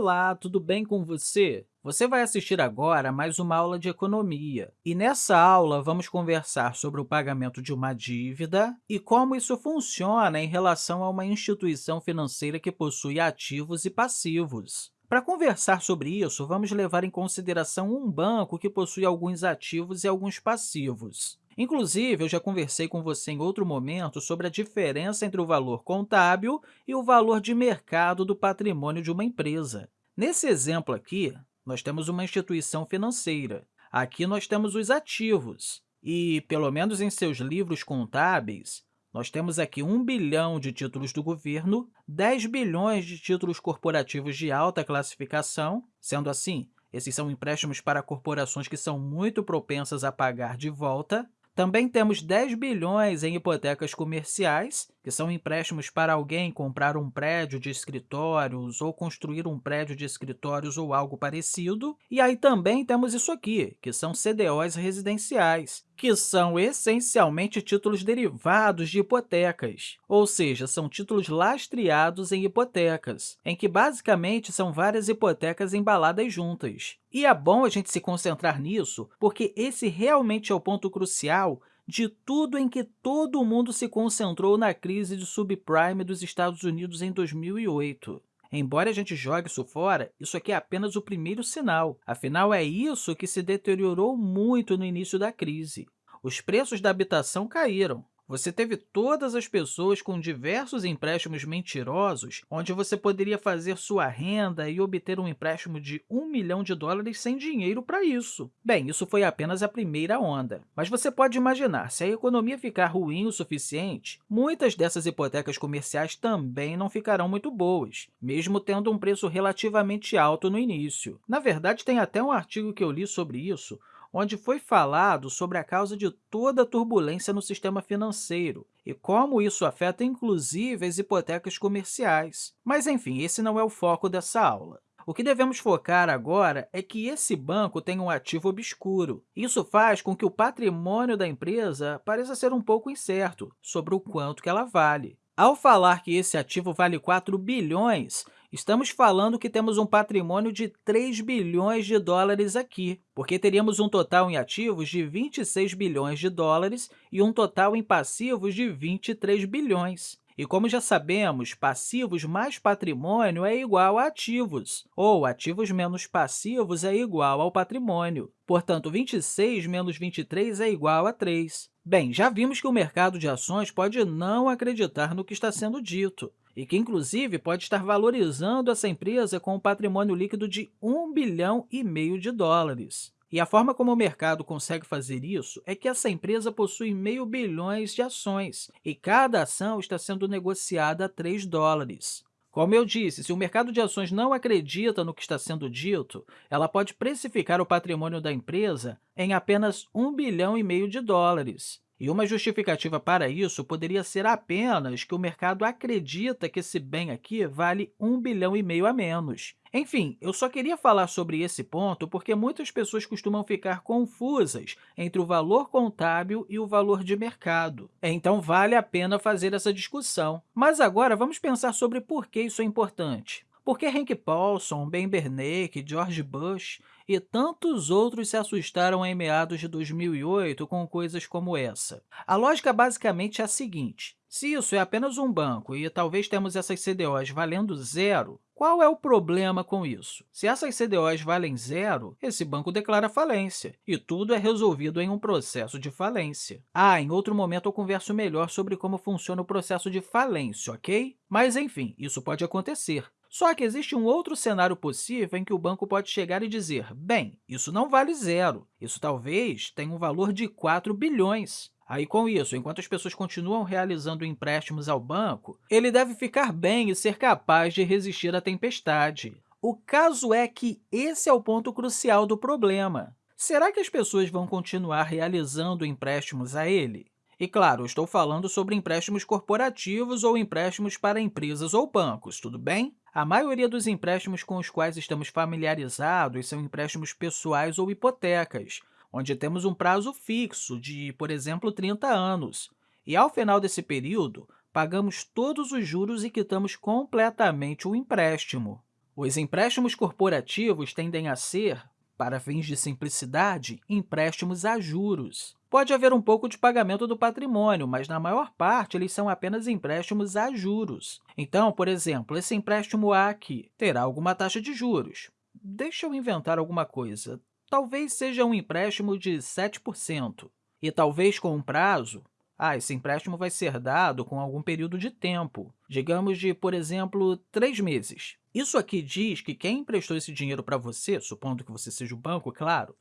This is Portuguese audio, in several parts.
Olá, tudo bem com você? Você vai assistir agora a mais uma aula de economia. E nessa aula, vamos conversar sobre o pagamento de uma dívida e como isso funciona em relação a uma instituição financeira que possui ativos e passivos. Para conversar sobre isso, vamos levar em consideração um banco que possui alguns ativos e alguns passivos. Inclusive, eu já conversei com você em outro momento sobre a diferença entre o valor contábil e o valor de mercado do patrimônio de uma empresa. Nesse exemplo aqui, nós temos uma instituição financeira. Aqui nós temos os ativos. E, pelo menos em seus livros contábeis, nós temos aqui 1 bilhão de títulos do governo, 10 bilhões de títulos corporativos de alta classificação, sendo assim, esses são empréstimos para corporações que são muito propensas a pagar de volta, também temos 10 bilhões em hipotecas comerciais, que são empréstimos para alguém comprar um prédio de escritórios ou construir um prédio de escritórios ou algo parecido. E aí também temos isso aqui, que são CDOs residenciais, que são essencialmente títulos derivados de hipotecas, ou seja, são títulos lastreados em hipotecas, em que basicamente são várias hipotecas embaladas juntas. E é bom a gente se concentrar nisso, porque esse realmente é o ponto crucial de tudo em que todo mundo se concentrou na crise de subprime dos Estados Unidos em 2008. Embora a gente jogue isso fora, isso aqui é apenas o primeiro sinal. Afinal, é isso que se deteriorou muito no início da crise. Os preços da habitação caíram, você teve todas as pessoas com diversos empréstimos mentirosos, onde você poderia fazer sua renda e obter um empréstimo de um milhão de dólares sem dinheiro para isso. Bem, isso foi apenas a primeira onda. Mas você pode imaginar, se a economia ficar ruim o suficiente, muitas dessas hipotecas comerciais também não ficarão muito boas, mesmo tendo um preço relativamente alto no início. Na verdade, tem até um artigo que eu li sobre isso, onde foi falado sobre a causa de toda a turbulência no sistema financeiro e como isso afeta, inclusive, as hipotecas comerciais. Mas, enfim, esse não é o foco dessa aula. O que devemos focar agora é que esse banco tem um ativo obscuro. Isso faz com que o patrimônio da empresa pareça ser um pouco incerto sobre o quanto que ela vale. Ao falar que esse ativo vale 4 bilhões, estamos falando que temos um patrimônio de 3 bilhões de dólares aqui, porque teríamos um total em ativos de 26 bilhões de dólares e um total em passivos de 23 bilhões. E como já sabemos, passivos mais patrimônio é igual a ativos, ou ativos menos passivos é igual ao patrimônio. Portanto, 26 menos 23 é igual a 3. Bem, já vimos que o mercado de ações pode não acreditar no que está sendo dito e que, inclusive, pode estar valorizando essa empresa com um patrimônio líquido de 1 bilhão e meio de dólares. E a forma como o mercado consegue fazer isso é que essa empresa possui meio bilhões de ações, e cada ação está sendo negociada a 3 dólares. Como eu disse, se o mercado de ações não acredita no que está sendo dito, ela pode precificar o patrimônio da empresa em apenas 1 bilhão e meio de dólares. E uma justificativa para isso poderia ser apenas que o mercado acredita que esse bem aqui vale 1 bilhão e meio a menos. Enfim, eu só queria falar sobre esse ponto porque muitas pessoas costumam ficar confusas entre o valor contábil e o valor de mercado. Então, vale a pena fazer essa discussão. Mas agora, vamos pensar sobre por que isso é importante. Por que Hank Paulson, Ben Bernanke, George Bush e tantos outros se assustaram em meados de 2008 com coisas como essa? A lógica basicamente é a seguinte. Se isso é apenas um banco e talvez temos essas CDOs valendo zero, qual é o problema com isso? Se essas CDOs valem zero, esse banco declara falência, e tudo é resolvido em um processo de falência. Ah, em outro momento eu converso melhor sobre como funciona o processo de falência, ok? Mas, enfim, isso pode acontecer. Só que existe um outro cenário possível em que o banco pode chegar e dizer, bem, isso não vale zero, isso talvez tenha um valor de 4 bilhões. Aí, com isso, enquanto as pessoas continuam realizando empréstimos ao banco, ele deve ficar bem e ser capaz de resistir à tempestade. O caso é que esse é o ponto crucial do problema. Será que as pessoas vão continuar realizando empréstimos a ele? E, claro, estou falando sobre empréstimos corporativos ou empréstimos para empresas ou bancos, tudo bem? A maioria dos empréstimos com os quais estamos familiarizados são empréstimos pessoais ou hipotecas, onde temos um prazo fixo de, por exemplo, 30 anos. E, ao final desse período, pagamos todos os juros e quitamos completamente o empréstimo. Os empréstimos corporativos tendem a ser, para fins de simplicidade, empréstimos a juros. Pode haver um pouco de pagamento do patrimônio, mas, na maior parte, eles são apenas empréstimos a juros. Então, por exemplo, esse empréstimo A aqui terá alguma taxa de juros. Deixa eu inventar alguma coisa. Talvez seja um empréstimo de 7%. E talvez com um prazo, ah, esse empréstimo vai ser dado com algum período de tempo, digamos de, por exemplo, três meses. Isso aqui diz que quem emprestou esse dinheiro para você, supondo que você seja o banco, claro,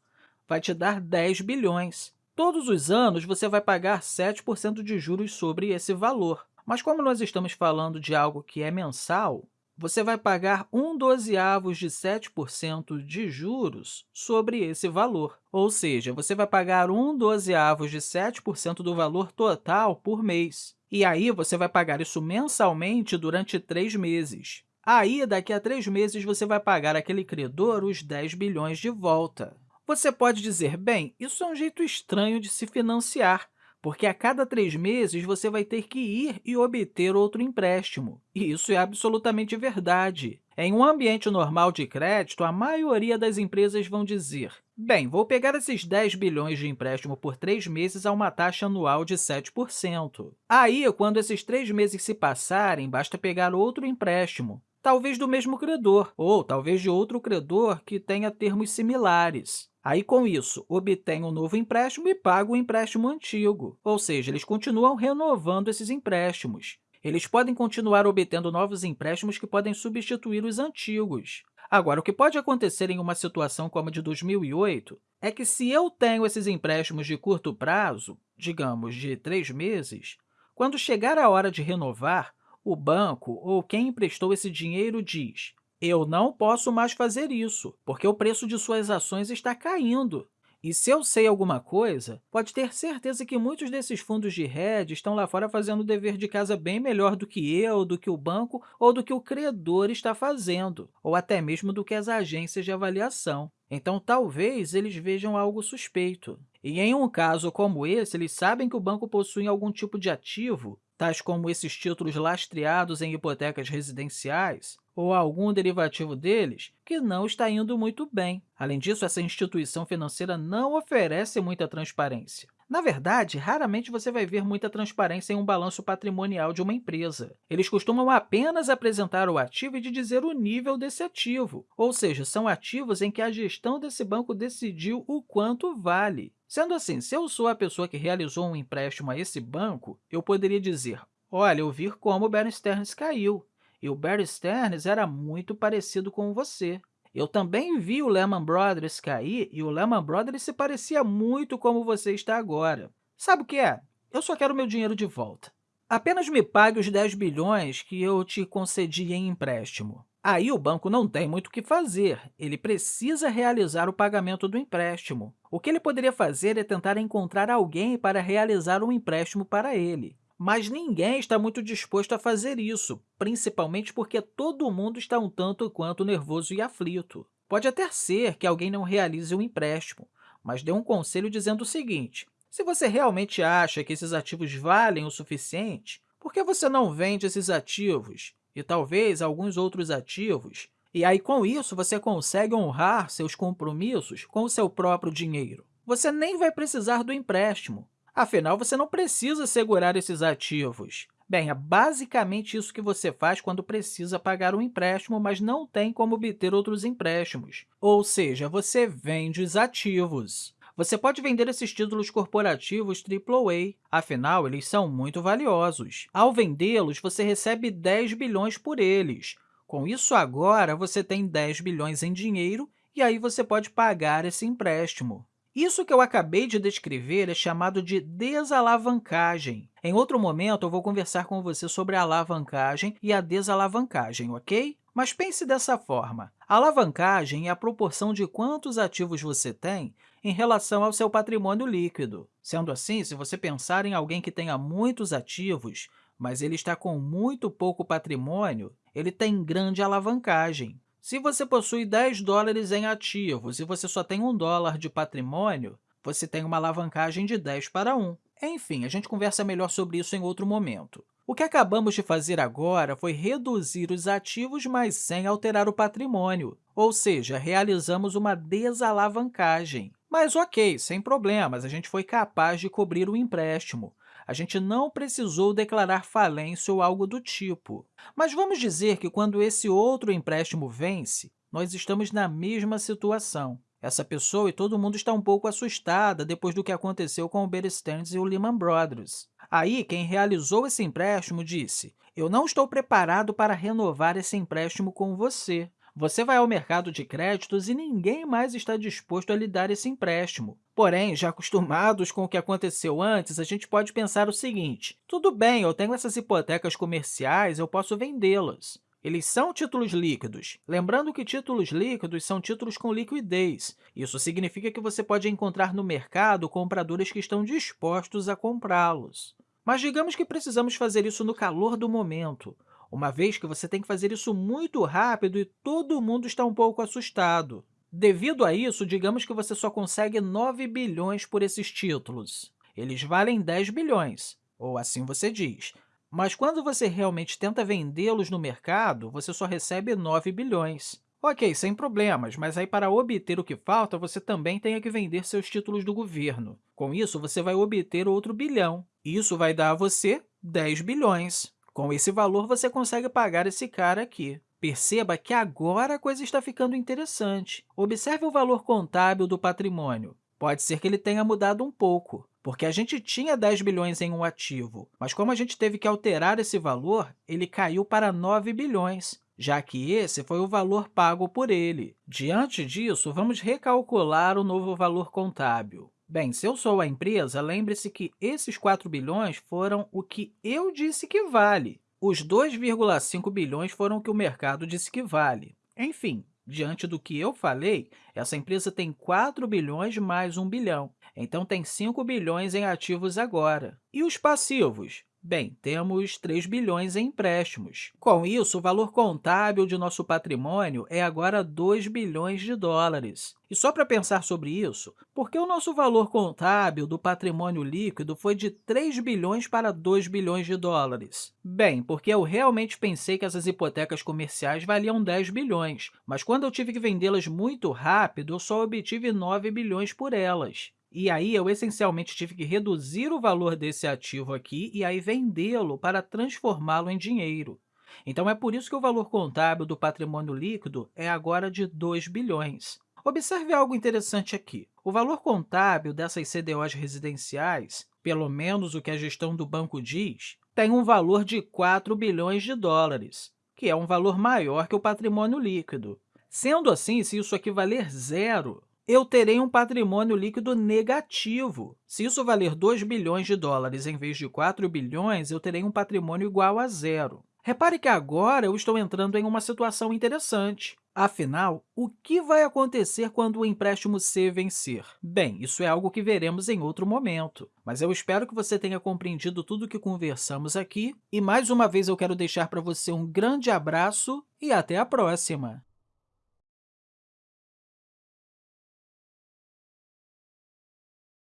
vai te dar 10 bilhões. Todos os anos, você vai pagar 7% de juros sobre esse valor. Mas como nós estamos falando de algo que é mensal, você vai pagar 1 dozeavos de 7% de juros sobre esse valor. Ou seja, você vai pagar 1 dozeavos de 7% do valor total por mês. E aí, você vai pagar isso mensalmente durante três meses. Aí, daqui a três meses, você vai pagar aquele credor os 10 bilhões de volta. Você pode dizer, bem, isso é um jeito estranho de se financiar, porque a cada três meses você vai ter que ir e obter outro empréstimo. E isso é absolutamente verdade. Em um ambiente normal de crédito, a maioria das empresas vão dizer, bem, vou pegar esses 10 bilhões de empréstimo por três meses a uma taxa anual de 7%. Aí, quando esses três meses se passarem, basta pegar outro empréstimo, talvez do mesmo credor, ou talvez de outro credor que tenha termos similares. Aí, com isso, obtém um novo empréstimo e paga o empréstimo antigo, ou seja, eles continuam renovando esses empréstimos. Eles podem continuar obtendo novos empréstimos que podem substituir os antigos. Agora, o que pode acontecer em uma situação como a de 2008 é que, se eu tenho esses empréstimos de curto prazo, digamos, de três meses, quando chegar a hora de renovar, o banco ou quem emprestou esse dinheiro diz eu não posso mais fazer isso, porque o preço de suas ações está caindo. E se eu sei alguma coisa, pode ter certeza que muitos desses fundos de hedge estão lá fora fazendo o dever de casa bem melhor do que eu, do que o banco ou do que o credor está fazendo, ou até mesmo do que as agências de avaliação. Então, talvez eles vejam algo suspeito. E em um caso como esse, eles sabem que o banco possui algum tipo de ativo, tais como esses títulos lastreados em hipotecas residenciais, ou algum derivativo deles, que não está indo muito bem. Além disso, essa instituição financeira não oferece muita transparência. Na verdade, raramente você vai ver muita transparência em um balanço patrimonial de uma empresa. Eles costumam apenas apresentar o ativo e dizer o nível desse ativo, ou seja, são ativos em que a gestão desse banco decidiu o quanto vale. Sendo assim, se eu sou a pessoa que realizou um empréstimo a esse banco, eu poderia dizer, olha, eu vi como o Bear Stearns caiu, o Bear Stearns era muito parecido com você. Eu também vi o Lehman Brothers cair e o Lehman Brothers se parecia muito como você está agora. Sabe o que é? Eu só quero meu dinheiro de volta. Apenas me pague os 10 bilhões que eu te concedi em empréstimo. Aí o banco não tem muito o que fazer, ele precisa realizar o pagamento do empréstimo. O que ele poderia fazer é tentar encontrar alguém para realizar um empréstimo para ele. Mas ninguém está muito disposto a fazer isso, principalmente porque todo mundo está um tanto quanto nervoso e aflito. Pode até ser que alguém não realize o um empréstimo, mas dê um conselho dizendo o seguinte, se você realmente acha que esses ativos valem o suficiente, por que você não vende esses ativos e talvez alguns outros ativos? E aí, com isso, você consegue honrar seus compromissos com o seu próprio dinheiro. Você nem vai precisar do empréstimo, Afinal, você não precisa segurar esses ativos. Bem, é basicamente isso que você faz quando precisa pagar um empréstimo, mas não tem como obter outros empréstimos. Ou seja, você vende os ativos. Você pode vender esses títulos corporativos AAA, afinal, eles são muito valiosos. Ao vendê-los, você recebe 10 bilhões por eles. Com isso, agora, você tem 10 bilhões em dinheiro e aí você pode pagar esse empréstimo. Isso que eu acabei de descrever é chamado de desalavancagem. Em outro momento, eu vou conversar com você sobre a alavancagem e a desalavancagem, ok? Mas pense dessa forma. A alavancagem é a proporção de quantos ativos você tem em relação ao seu patrimônio líquido. Sendo assim, se você pensar em alguém que tenha muitos ativos, mas ele está com muito pouco patrimônio, ele tem grande alavancagem. Se você possui 10 dólares em ativos e você só tem 1 dólar de patrimônio, você tem uma alavancagem de 10 para 1. Enfim, a gente conversa melhor sobre isso em outro momento. O que acabamos de fazer agora foi reduzir os ativos, mas sem alterar o patrimônio, ou seja, realizamos uma desalavancagem. Mas ok, sem problemas, a gente foi capaz de cobrir o empréstimo. A gente não precisou declarar falência ou algo do tipo. Mas vamos dizer que quando esse outro empréstimo vence, nós estamos na mesma situação. Essa pessoa e todo mundo está um pouco assustada depois do que aconteceu com o Bear Stearns e o Lehman Brothers. Aí, quem realizou esse empréstimo disse, eu não estou preparado para renovar esse empréstimo com você. Você vai ao mercado de créditos e ninguém mais está disposto a lhe dar esse empréstimo. Porém, já acostumados com o que aconteceu antes, a gente pode pensar o seguinte, tudo bem, eu tenho essas hipotecas comerciais, eu posso vendê-las. Eles são títulos líquidos. Lembrando que títulos líquidos são títulos com liquidez. Isso significa que você pode encontrar no mercado compradores que estão dispostos a comprá-los. Mas digamos que precisamos fazer isso no calor do momento, uma vez que você tem que fazer isso muito rápido e todo mundo está um pouco assustado. Devido a isso, digamos que você só consegue 9 bilhões por esses títulos. Eles valem 10 bilhões, ou assim você diz. Mas quando você realmente tenta vendê-los no mercado, você só recebe 9 bilhões. Ok, sem problemas, mas aí para obter o que falta, você também tem que vender seus títulos do governo. Com isso, você vai obter outro bilhão. Isso vai dar a você 10 bilhões. Com esse valor, você consegue pagar esse cara aqui. Perceba que agora a coisa está ficando interessante. Observe o valor contábil do patrimônio. Pode ser que ele tenha mudado um pouco porque a gente tinha 10 bilhões em um ativo, mas como a gente teve que alterar esse valor, ele caiu para 9 bilhões, já que esse foi o valor pago por ele. Diante disso, vamos recalcular o novo valor contábil. Bem, se eu sou a empresa, lembre-se que esses 4 bilhões foram o que eu disse que vale. Os 2,5 bilhões foram o que o mercado disse que vale. Enfim, diante do que eu falei, essa empresa tem 4 bilhões mais 1 bilhão. Então, tem 5 bilhões em ativos agora. E os passivos? Bem, temos 3 bilhões em empréstimos. Com isso, o valor contábil de nosso patrimônio é agora 2 bilhões de dólares. E só para pensar sobre isso, por que o nosso valor contábil do patrimônio líquido foi de 3 bilhões para 2 bilhões de dólares? Bem, porque eu realmente pensei que essas hipotecas comerciais valiam 10 bilhões, mas quando eu tive que vendê-las muito rápido, eu só obtive 9 bilhões por elas. E aí, eu essencialmente tive que reduzir o valor desse ativo aqui e aí vendê-lo para transformá-lo em dinheiro. Então, é por isso que o valor contábil do patrimônio líquido é agora de 2 bilhões. Observe algo interessante aqui. O valor contábil dessas CDOs residenciais, pelo menos o que a gestão do banco diz, tem um valor de 4 bilhões de dólares, que é um valor maior que o patrimônio líquido. Sendo assim, se isso aqui valer zero, eu terei um patrimônio líquido negativo. Se isso valer 2 bilhões de dólares em vez de 4 bilhões, eu terei um patrimônio igual a zero. Repare que agora eu estou entrando em uma situação interessante. Afinal, o que vai acontecer quando o empréstimo C vencer? Bem, isso é algo que veremos em outro momento, mas eu espero que você tenha compreendido tudo o que conversamos aqui e, mais uma vez, eu quero deixar para você um grande abraço e até a próxima!